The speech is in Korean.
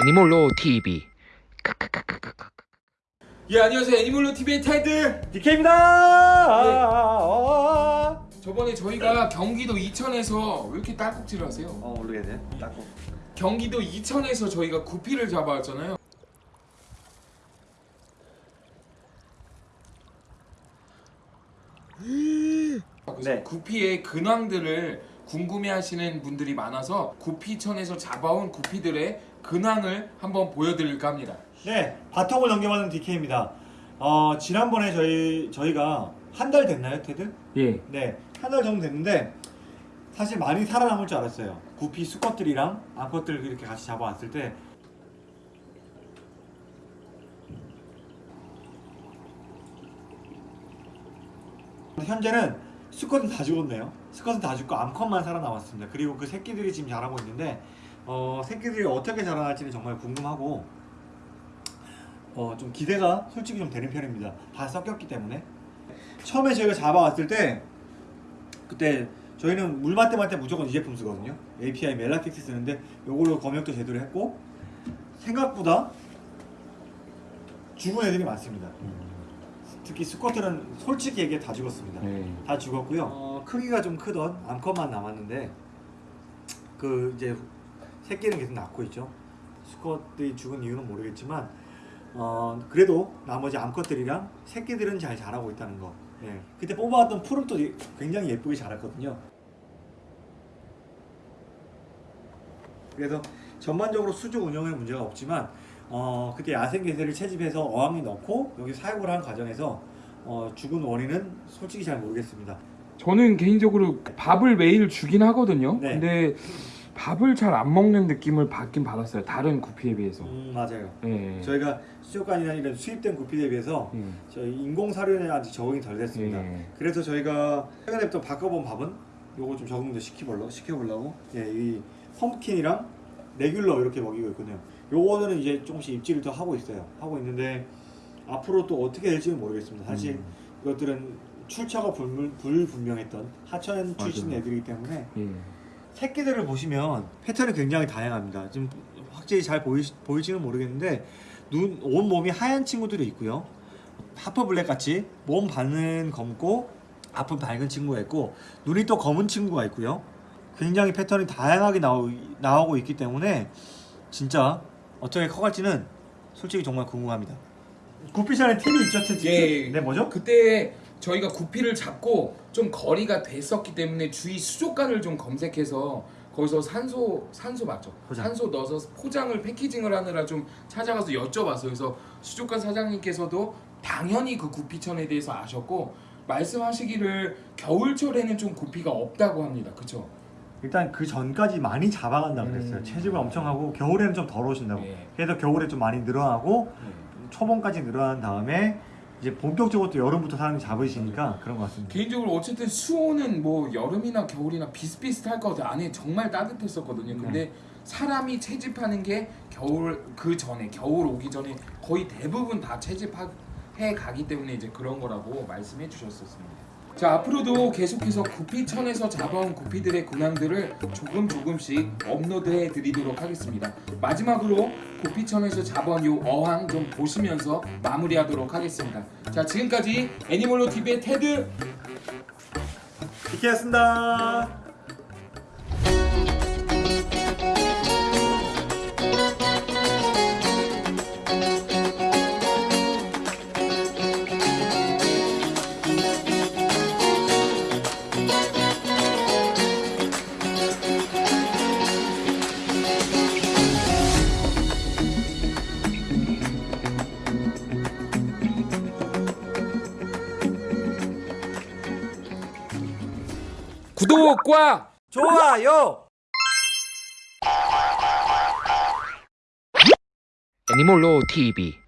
애니몰로 TV 예 안녕하세요 애니멀로 TV의 테드 DK입니다. 아, 저번에 저희가 경기도 이천에서 왜 이렇게 딸꾹질을 하세요? 어 모르겠네. 닦고. 경기도 이천에서 저희가 구피를 잡아왔잖아요 네. 구피의 근황들을 궁금해하시는 분들이 많아서 구피천에서 잡아온 구피들의 근황을 한번 보여드릴까 합니다 네, 바통을 넘겨받는 DK입니다. 어 지난번에 저희 저희가 한 달 됐나요, 테드? 예 네, 한 달 정도 됐는데 사실 많이 살아남을 줄 알았어요. 구피 수컷들이랑 암컷들 이렇게 같이 잡아왔을 때 현재는 수컷은 다 죽었네요. 수컷은 다 죽고 암컷만 살아남았습니다. 그리고 그 새끼들이 지금 자라고 있는데 어, 새끼들이 어떻게 자라날지는 정말 궁금하고 어, 좀 기대가 솔직히 좀 되는 편입니다. 다 섞였기 때문에 처음에 저희가 잡아왔을 때 그때 저희는 때 무조건 이 제품 쓰거든요. API 멜라텍스 쓰는데 요걸로 검역도 제대로 했고 생각보다 죽은 애들이 많습니다. 특히 수컷들은 솔직히 얘기해 다 죽었습니다. 네. 다 죽었고요. 어, 크기가 좀 크던 암컷만 남았는데 그 이제 새끼는 계속 낳고 있죠. 수컷들이 죽은 이유는 모르겠지만 어, 그래도 나머지 암컷들이랑 새끼들은 잘 자라고 있다는 거. 예. 그때 뽑아왔던 풀은 또 굉장히 예쁘게 자랐거든요. 그래서 전반적으로 수조 운영에 문제가 없지만 어, 그때 야생개새를 채집해서 어항에 넣고 여기 사육을 한 과정에서 어, 죽은 원인은 솔직히 잘 모르겠습니다. 저는 개인적으로 밥을 매일 주긴 하거든요 네. 근데 밥을 잘 안 먹는 느낌을 받긴 받았어요 다른 구피에 비해서 음, 맞아요. 예. 저희가 수족관이나 이런 수입된 구피에 비해서 예. 저희 인공 사료에 아직 적응이 덜 됐습니다. 예. 그래서 저희가 최근에부터 바꿔본 밥은 요거 좀 적응도 시켜보려고 시켜보려고 예, 이 펌킨이랑 레귤러 이렇게 먹이고 있거든요. 요거는 이제 조금씩 입질을 더 하고 있어요. 하고 있는데 앞으로 또 어떻게 될지는 모르겠습니다. 사실 음. 이것들은 출처가 불, 불분명했던 하천 출신 맞아요. 애들이기 때문에 예. 새끼들을 보시면 패턴이 굉장히 다양합니다. 지금 확실히 잘 보이, 보일지는 모르겠는데 눈, 온 몸이 하얀 친구들이 있고요. 하퍼 블랙 같이 몸 반은 검고 앞은 밝은 친구가 있고 눈이 또 검은 친구가 있고요. 굉장히 패턴이 다양하게 나오, 나오고 있기 때문에 진짜 어떻게 커갈지는 솔직히 정말 궁금합니다. 구피션에 팁이 있죠, 팁? 예. 네, 뭐죠? 그때 저희가 구피를 잡고 좀 거리가 됐었기 때문에 주위 수족관을 좀 검색해서 거기서 산소 산소 맞죠? 포장. 산소 넣어서 포장을 패키징을 하느라 좀 찾아가서 여쭤봤어요. 그래서 수족관 사장님께서도 당연히 그 구피천에 대해서 아셨고 말씀하시기를 겨울철에는 좀 구피가 없다고 합니다. 그렇죠? 일단 그 전까지 많이 잡아간다 그랬어요. 음. 체중을 엄청 하고 겨울에는 좀 덜 오신다고. 예. 그래서 겨울에 좀 많이 늘어나고 초봄까지 늘어난 다음에 이제 본격적으로 또 여름부터 사람이 잡으시니까 그런 것 같습니다. 개인적으로 어쨌든 수온은 뭐 여름이나 겨울이나 비슷비슷할 것 같아요. 안에 정말 따뜻했었거든요. 근데 사람이 채집하는 게 겨울 그 전에 겨울 오기 전에 거의 대부분 다 채집해 가기 때문에 이제 그런 거라고 말씀해 주셨었습니다. 자 앞으로도 계속해서 구피천에서 잡아온 구피들의 근황들을 조금 조금씩 업로드해 드리도록 하겠습니다. 마지막으로 구피천에서 잡아온 요 어항 좀 보시면서 마무리하도록 하겠습니다. 자 지금까지 애니멀로 TV의 테드 이렇게였습니다. 구독과 좋아요. 애니몰로 TV